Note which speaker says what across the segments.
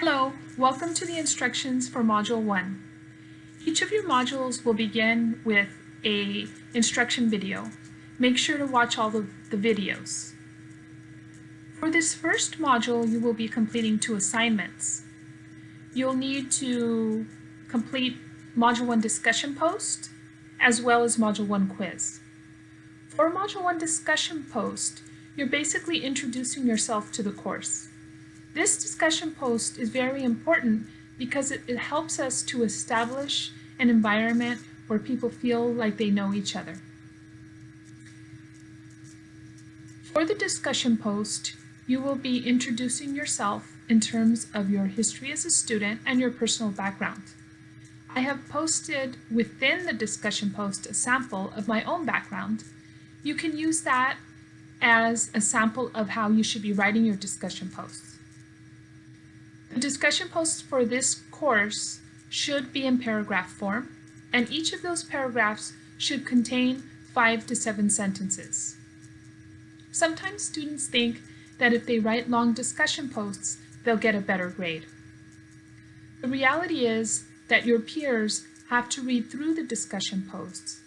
Speaker 1: Hello, welcome to the instructions for Module 1. Each of your modules will begin with a instruction video. Make sure to watch all of the videos. For this first module, you will be completing two assignments. You'll need to complete Module 1 discussion post as well as Module 1 quiz. For Module 1 discussion post, you're basically introducing yourself to the course. This discussion post is very important because it, it helps us to establish an environment where people feel like they know each other. For the discussion post, you will be introducing yourself in terms of your history as a student and your personal background. I have posted within the discussion post a sample of my own background. You can use that as a sample of how you should be writing your discussion posts. Discussion posts for this course should be in paragraph form, and each of those paragraphs should contain five to seven sentences. Sometimes students think that if they write long discussion posts, they'll get a better grade. The reality is that your peers have to read through the discussion posts,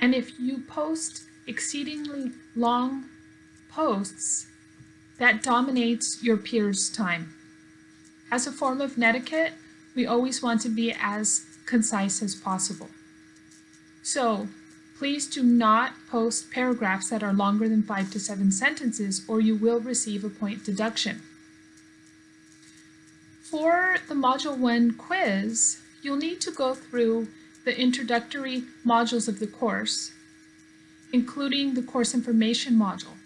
Speaker 1: and if you post exceedingly long posts, that dominates your peers' time. As a form of netiquette, we always want to be as concise as possible. So please do not post paragraphs that are longer than five to seven sentences or you will receive a point deduction. For the Module 1 quiz, you'll need to go through the introductory modules of the course, including the course information module.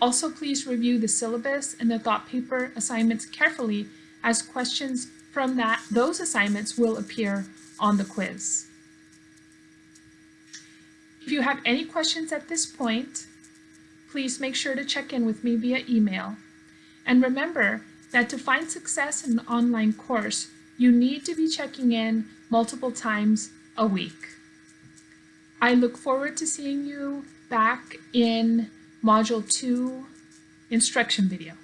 Speaker 1: Also, please review the syllabus and the thought paper assignments carefully as questions from that those assignments will appear on the quiz. If you have any questions at this point, please make sure to check in with me via email. And remember that to find success in an online course, you need to be checking in multiple times a week. I look forward to seeing you back in Module 2 instruction video.